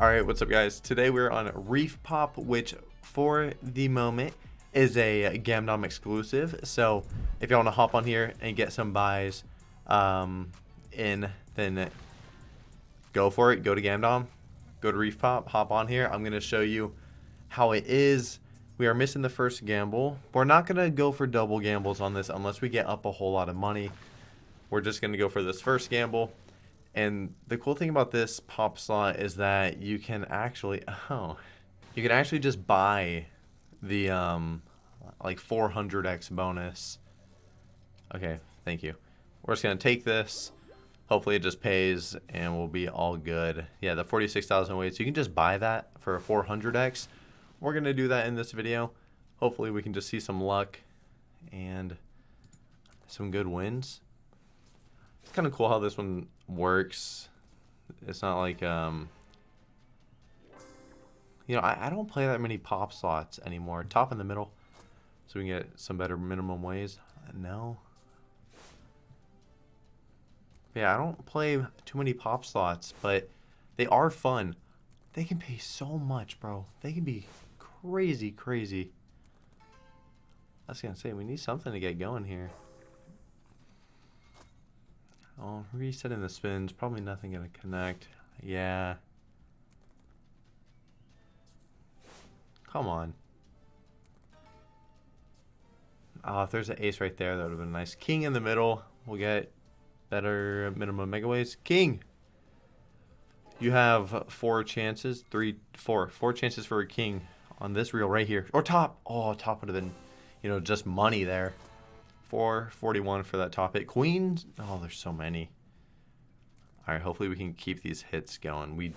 Alright, what's up guys? Today we're on Reef Pop, which for the moment is a Gamdom exclusive. So if you want to hop on here and get some buys um, in, then go for it. Go to Gamdom, go to Reef Pop, hop on here. I'm going to show you how it is. We are missing the first gamble. We're not going to go for double gambles on this unless we get up a whole lot of money. We're just going to go for this first gamble. And the cool thing about this pop slot is that you can actually, oh, you can actually just buy the, um, like 400x bonus. Okay, thank you. We're just going to take this. Hopefully it just pays and we'll be all good. Yeah, the 46,000 weights, you can just buy that for a 400x. We're going to do that in this video. Hopefully we can just see some luck and some good wins. It's kind of cool how this one works. It's not like, um, you know, I, I don't play that many pop slots anymore. Top in the middle, so we can get some better minimum ways. No. Yeah, I don't play too many pop slots, but they are fun. They can pay so much, bro. They can be crazy, crazy. I was gonna say, we need something to get going here. Oh, resetting the spins. Probably nothing going to connect. Yeah. Come on. Oh, if there's an ace right there, that would have been nice. King in the middle. We'll get better minimum megaways. King! You have four chances. Three, four. Four chances for a king on this reel right here. Or top. Oh, top would have been, you know, just money there. 441 for that top hit. Queen. Oh, there's so many. All right, hopefully we can keep these hits going. We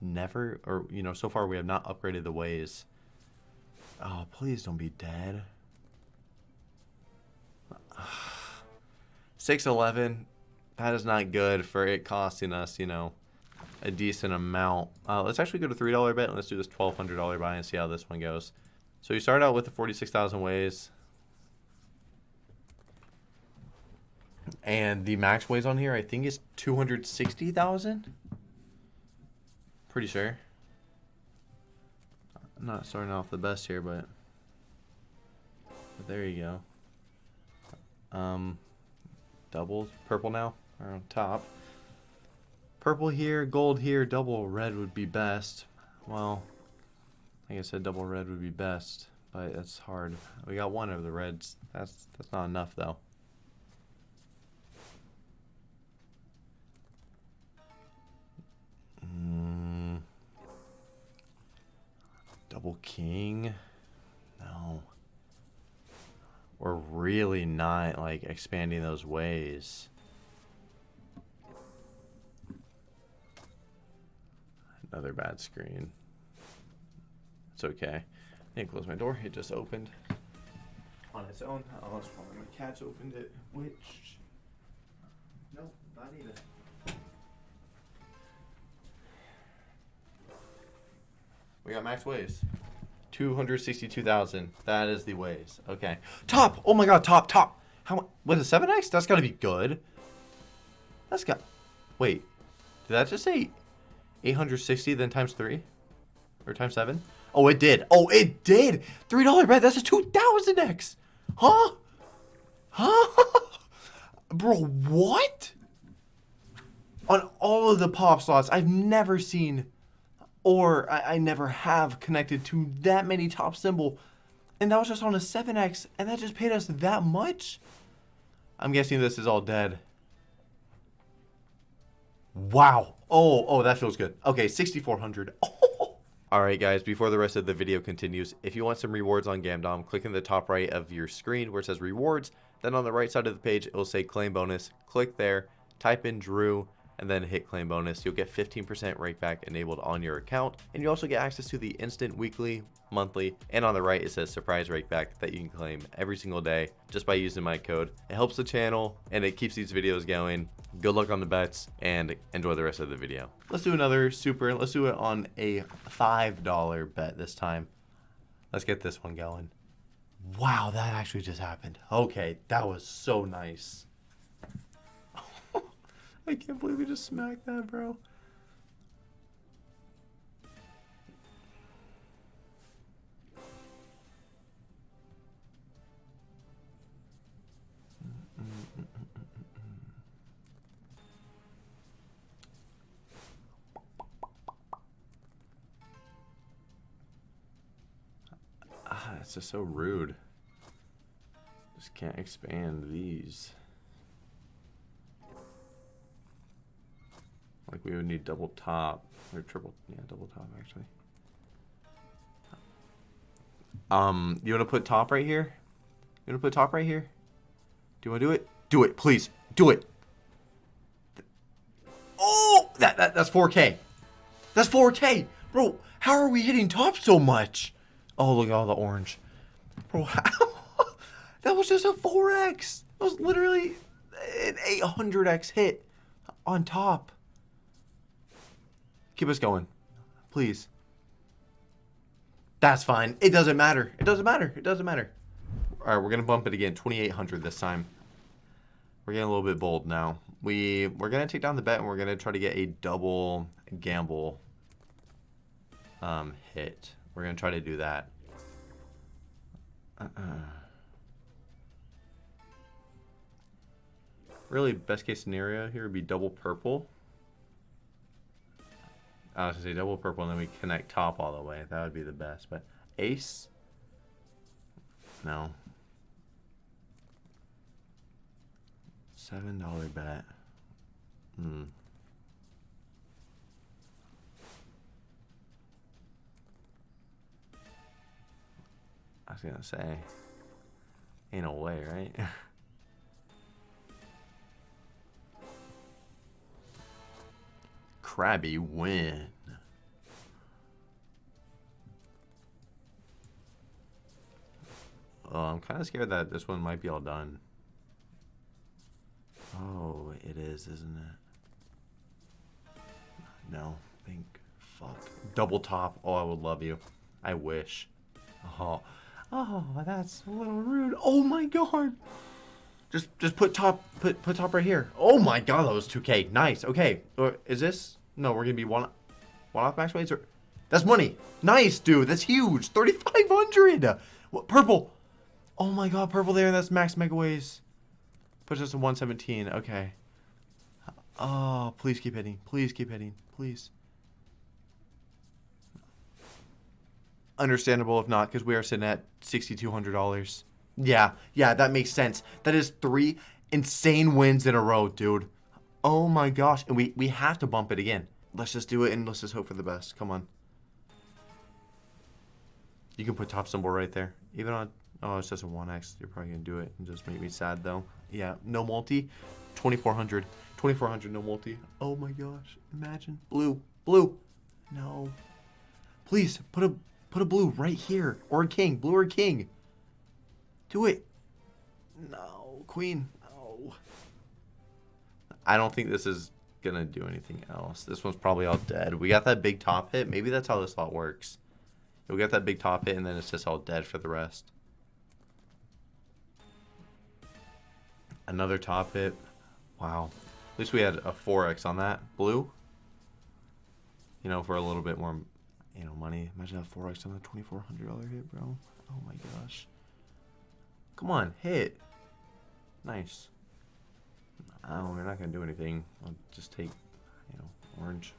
never, or, you know, so far we have not upgraded the ways. Oh, please don't be dead. 611. That is not good for it costing us, you know, a decent amount. Uh, let's actually go to $3 bet and let's do this $1,200 buy and see how this one goes. So you start out with the 46,000 ways. And the max ways on here, I think, is 260,000. Pretty sure. I'm not starting off the best here, but, but there you go. Um, double purple now, on top. Purple here, gold here, double red would be best. Well, like I said, double red would be best, but it's hard. We got one of the reds. That's that's not enough though. Double king? No. We're really not, like, expanding those ways. Another bad screen. It's okay. I didn't close my door. It just opened on its own. Unless one of my cats opened it, which... Nope, not even. We got max ways. 262,000. That is the ways. Okay. Top! Oh my god, top, top! How? What is 7x? That's gotta be good. That's got... Wait. Did that just say 860 then times 3? Or times 7? Oh, it did. Oh, it did! $3 bet. That's a 2,000x! Huh? Huh? Bro, what? On all of the pop slots, I've never seen or I, I never have connected to that many top symbol. And that was just on a 7X, and that just paid us that much? I'm guessing this is all dead. Wow. Oh, oh, that feels good. Okay, 6,400. Oh. Alright guys, before the rest of the video continues, if you want some rewards on Gamdom, click in the top right of your screen where it says rewards, then on the right side of the page it will say claim bonus. Click there, type in Drew, and then hit claim bonus, you'll get 15% rake back enabled on your account. And you also get access to the instant weekly, monthly, and on the right it says surprise rake back that you can claim every single day just by using my code. It helps the channel and it keeps these videos going. Good luck on the bets and enjoy the rest of the video. Let's do another super, let's do it on a $5 bet this time. Let's get this one going. Wow, that actually just happened. Okay, that was so nice. I can't believe we just smacked that, bro. Ah, it's just so rude. Just can't expand these. We would need double top or triple, yeah, double top actually. Um, you want to put top right here? You want to put top right here? Do you want to do it? Do it, please. Do it. Oh, that, that that's 4K. That's 4K. Bro, how are we hitting top so much? Oh, look at all the orange. Bro, how? that was just a 4X. That was literally an 800X hit on top. Keep us going. Please. That's fine. It doesn't matter. It doesn't matter. It doesn't matter. All right, we're going to bump it again. 2,800 this time. We're getting a little bit bold now. We, we're going to take down the bet and we're going to try to get a double gamble um, hit. We're going to try to do that. Uh-uh. Really, best case scenario here would be double purple. I was to say double purple and then we connect top all the way. That would be the best. But ace? No. Seven dollar bet. Hmm. I was gonna say, in a way, right? Krabby win. Oh, I'm kind of scared that this one might be all done. Oh, it is, isn't it? No, think. Fuck. Double top. Oh, I would love you. I wish. Oh, oh, that's a little rude. Oh my god. Just, just put top, put, put top right here. Oh my god, that was 2k. Nice. Okay, or is this? No, we're gonna be one, one off max weights or? That's money. Nice, dude. That's huge. 3,500. What? Purple. Oh my god, purple there. That's max mega ways. Puts us to 117. Okay. Oh, please keep hitting. Please keep hitting. Please. Understandable if not, because we are sitting at $6,200. Yeah, yeah, that makes sense. That is three insane wins in a row, dude. Oh my gosh. And we, we have to bump it again. Let's just do it and let's just hope for the best. Come on. You can put top symbol right there. Even on... Oh, it's just a 1x. You're probably going to do it and just make me sad, though. Yeah, no multi. 2400. 2400, no multi. Oh my gosh. Imagine. Blue. Blue. No. Please, put a put a blue right here. Or a king. Blue or king. Do it. No. Queen. No. I don't think this is going to do anything else. This one's probably all dead. We got that big top hit. Maybe that's how this lot works. We got that big top hit, and then it's just all dead for the rest. Another top hit. Wow. At least we had a 4x on that. Blue. You know, for a little bit more, you know, money. Imagine a 4x on a $2,400 hit, bro. Oh my gosh. Come on, hit. Nice. Oh, we're not going to do anything. I'll just take, you know, orange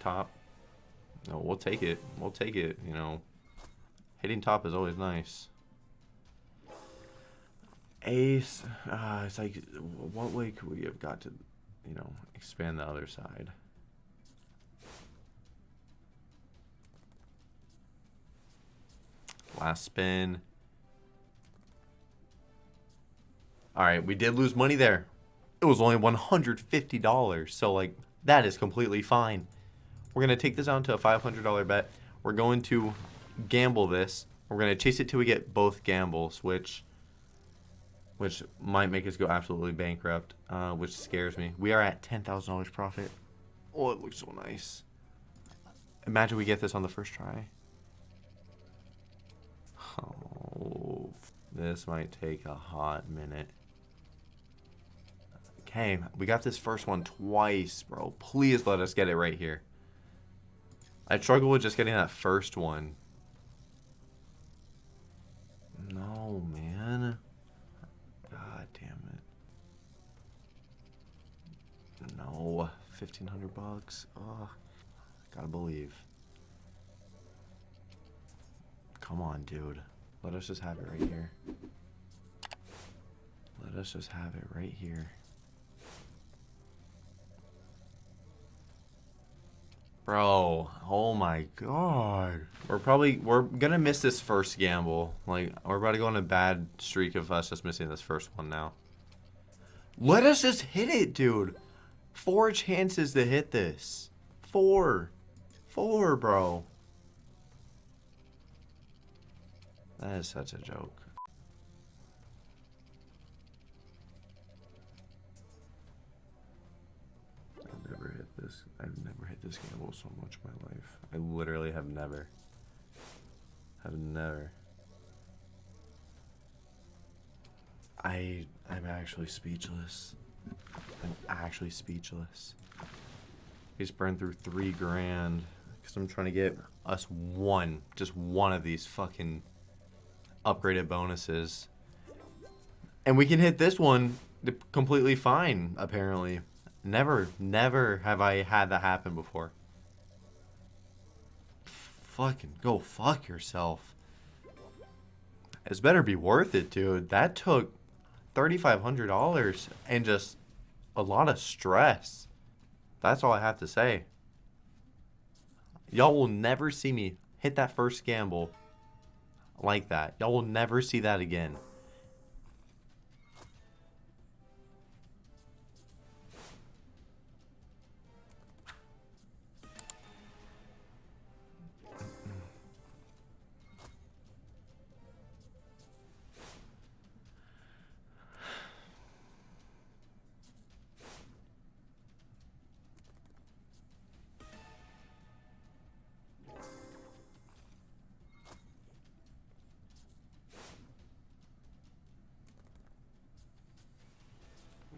top. No, we'll take it. We'll take it, you know. Hitting top is always nice. Ace, uh, it's like, what way could we have got to, you know, expand the other side? Last spin. All right, we did lose money there. It was only $150, so like that is completely fine. We're going to take this down to a $500 bet. We're going to gamble this. We're going to chase it till we get both gambles, which which might make us go absolutely bankrupt, uh, which scares me. We are at $10,000 profit. Oh, it looks so nice. Imagine we get this on the first try. Oh, this might take a hot minute. Okay, we got this first one twice, bro. Please let us get it right here. I struggle with just getting that first one. No, man. God damn it. 1500 bucks. Oh, gotta believe. Come on, dude. Let us just have it right here. Let us just have it right here. Bro, oh my god. We're probably, we're gonna miss this first gamble. Like, we're about to go on a bad streak of us just missing this first one now. Let us just hit it, dude. Four chances to hit this. Four. Four, bro. That is such a joke. I've never hit this. I've never hit this gamble so much in my life. I literally have never. Have never. I I'm actually speechless. I'm actually speechless. He's burned through three grand because I'm trying to get us one, just one of these fucking upgraded bonuses. And we can hit this one completely fine, apparently. Never, never have I had that happen before. Fucking go fuck yourself. It's better be worth it, dude. That took $3,500 and just a lot of stress. That's all I have to say. Y'all will never see me hit that first gamble like that. Y'all will never see that again.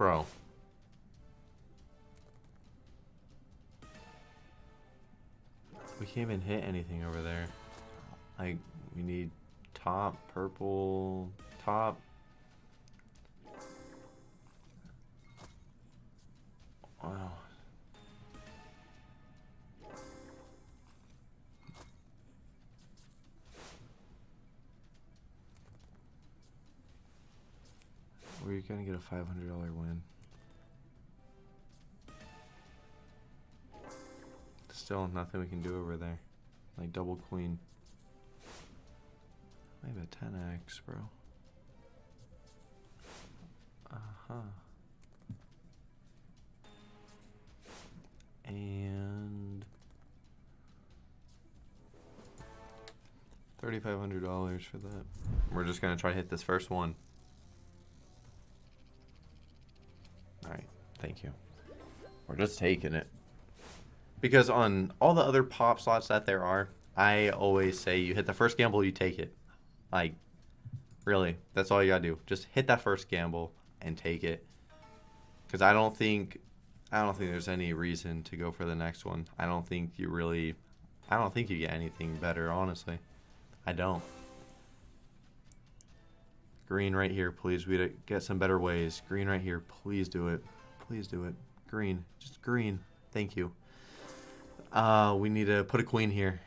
Bro. We can't even hit anything over there. Like, we need top, purple, top. Gonna get a $500 win. Still nothing we can do over there. Like double queen. Maybe a 10x, bro. Uh-huh. And... $3,500 for that. We're just gonna try to hit this first one. Thank you. We're just taking it. Because on all the other pop slots that there are, I always say you hit the first gamble, you take it. Like, really, that's all you gotta do. Just hit that first gamble and take it. Because I don't think, I don't think there's any reason to go for the next one. I don't think you really, I don't think you get anything better, honestly. I don't. Green right here, please. We get some better ways. Green right here. Please do it. Please do it. Green. Just green. Thank you. Uh, we need to put a queen here.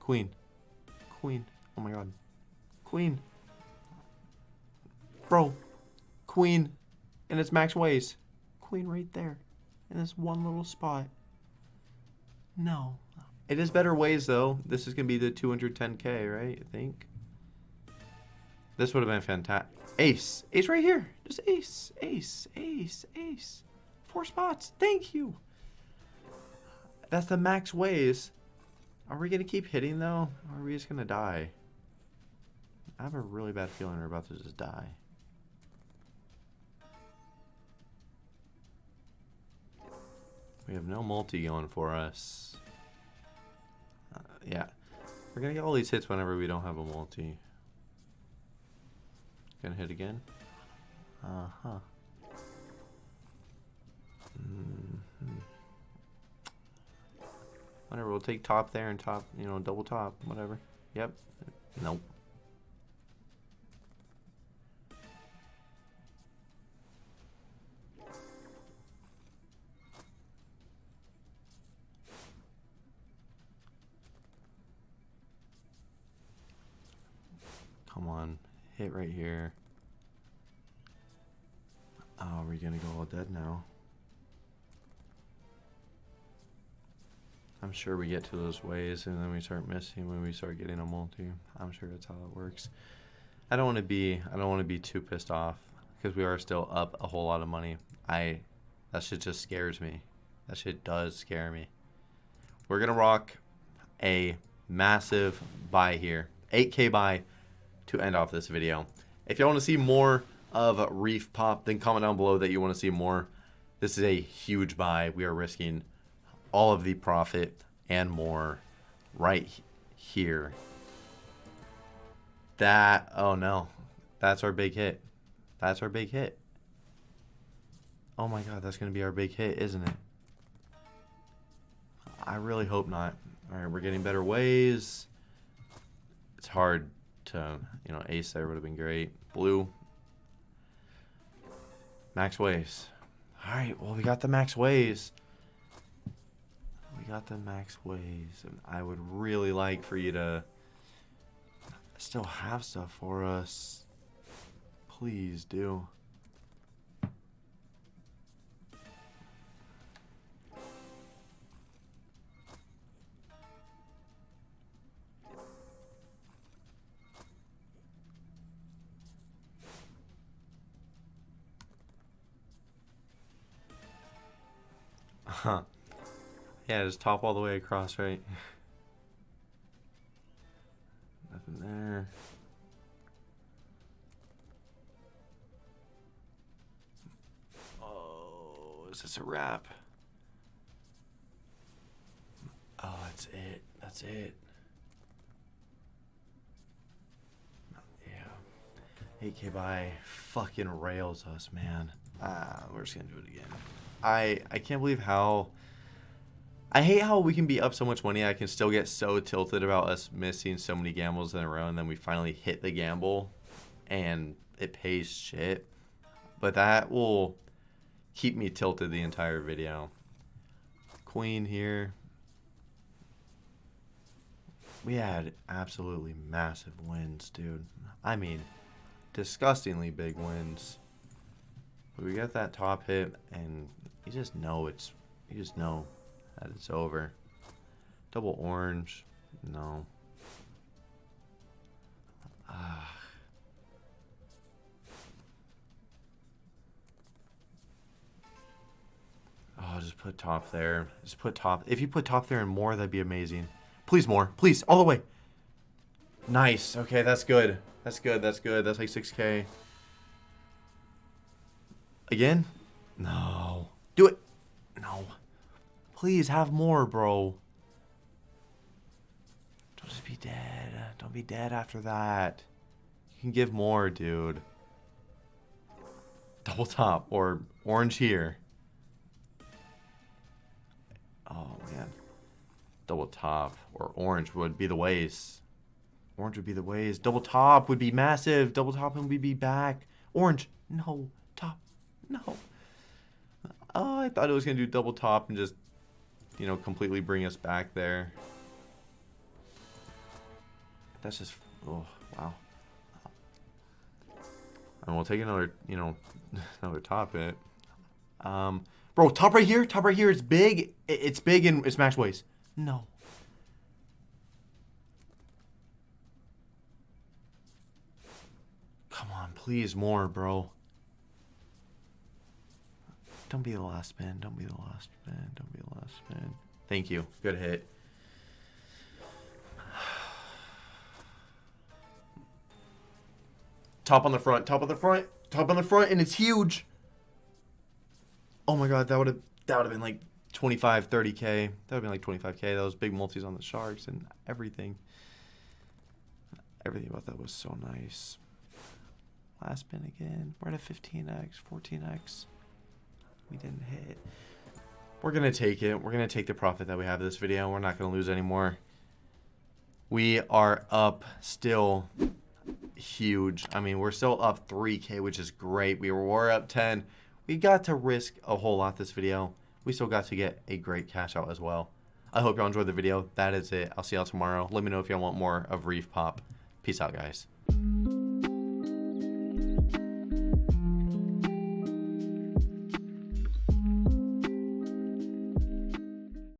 Queen. Queen. Oh my god. Queen. Bro. Queen. And it's max ways. Queen right there. In this one little spot. No. It is better ways though. This is going to be the 210k, right? I think. This would have been fantastic. Ace. Ace right here. Just ace. Ace. Ace. Ace. Four spots. Thank you. That's the max ways. Are we going to keep hitting, though? Or are we just going to die? I have a really bad feeling we're about to just die. We have no multi going for us. Uh, yeah. We're going to get all these hits whenever we don't have a multi. Gonna hit again. Uh huh. Mm hmm. Whatever, we'll take top there and top, you know, double top, whatever. Yep. Nope. Hit right here. Oh, are we gonna go all dead now? I'm sure we get to those ways and then we start missing when we start getting a multi. I'm sure that's how it works. I don't want to be I don't want to be too pissed off because we are still up a whole lot of money. I that shit just scares me. That shit does scare me. We're gonna rock a massive buy here, 8k buy to end off this video. If you want to see more of Reef Pop, then comment down below that you want to see more. This is a huge buy. We are risking all of the profit and more right here. That, oh no, that's our big hit. That's our big hit. Oh my god, that's going to be our big hit, isn't it? I really hope not. Alright, we're getting better ways. It's hard to, you know, ace there would have been great. Blue. Max ways. Alright, well, we got the max ways We got the max ways, and I would really like for you to still have stuff for us. Please do. Yeah, just top all the way across, right? Nothing there. Oh, is this a wrap? Oh, that's it. That's it. Yeah. 8k buy fucking rails us, man. Ah, we're just gonna do it again. I I can't believe how I hate how we can be up so much money. I can still get so tilted about us missing so many gambles in a row, and then we finally hit the gamble, and it pays shit. But that will keep me tilted the entire video. Queen here. We had absolutely massive wins, dude. I mean, disgustingly big wins. But we got that top hit, and you just know it's, you just know that it's over. Double orange. No. Ah. Oh, just put top there. Just put top. If you put top there and more, that'd be amazing. Please more. Please. All the way. Nice. Okay, that's good. That's good. That's good. That's like 6k. Again? No. Do it. No. Please have more, bro. Don't just be dead. Don't be dead after that. You can give more, dude. Double top or orange here. Oh, man. Double top or orange would be the ways. Orange would be the ways. Double top would be massive. Double top and we'd be back. Orange. No. Top. No. Oh, I thought it was going to do double top and just you know, completely bring us back there. That's just, oh, wow. And we'll take another, you know, another top hit. Um, bro, top right here, top right here is big. It's big in Smash ways. No. Come on, please more, bro. Don't be the last spin. Don't be the last spin. Don't be the last spin. Thank you. Good hit. Top on the front. Top on the front. Top on the front, and it's huge. Oh my god, that would have that would have been like 25, 30k. That would have been like 25k. Those big multis on the sharks and everything. Everything about that was so nice. Last spin again. We're at a 15x, 14x. We didn't hit. We're going to take it. We're going to take the profit that we have this video. We're not going to lose anymore. We are up still huge. I mean, we're still up 3K, which is great. We were up 10. We got to risk a whole lot this video. We still got to get a great cash out as well. I hope y'all enjoyed the video. That is it. I'll see y'all tomorrow. Let me know if y'all want more of Reef Pop. Peace out, guys.